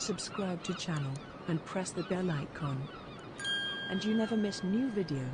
subscribe to channel, and press the bell icon. And you never miss new video.